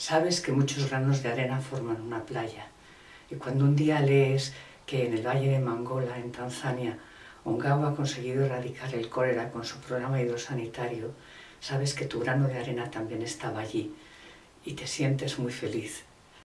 Sabes que muchos granos de arena forman una playa. Y cuando un día lees que en el valle de Mangola, en Tanzania, Ongawa ha conseguido erradicar el cólera con su programa hidrosanitario, sabes que tu grano de arena también estaba allí y te sientes muy feliz.